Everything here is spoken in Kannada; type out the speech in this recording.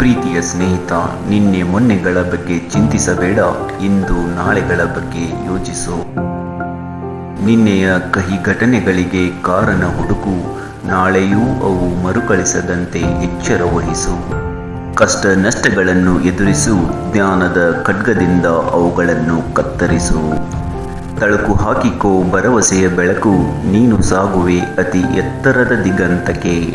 ಪ್ರೀತಿಯ ಸ್ನೇಹಿತ, ನಿನ್ನೆ ಮೊನ್ನೆಗಳ ಬಗ್ಗೆ ಚಿಂತಿಸಬೇಡ, ಇಂದು ನಾಳೆಗಳ ಬಗ್ಗೆ ಯೋಚಿಸು. ನಿನ್ನೆಯ ಕಹಿ ಘಟನೆಗಳಿಗೆ ಕಾರಣ ಹುಡುಕು, ನಾಳೆಯೂ ಅವು ಮರುಕಳಿಸದಂತೆ ಎಚ್ಚರ ವಹಿಸು. ಕಷ್ಟ ನಷ್ಟಗಳನ್ನು ಎದುರಿಸು, ಜ್ಞಾನದ ಖಡ್ಗದಿಂದ ಅವುಗಳನ್ನು ಕತ್ತರಿಸು. ತಳುಕು ಹಾಕಿಕೋ ಭರವಸೆಯ ಬೆಳಕು, ನೀನು ಸಾಗುವೆ ಅತಿ ಎತ್ತರದ ದಿಗಂತಕ್ಕೆ.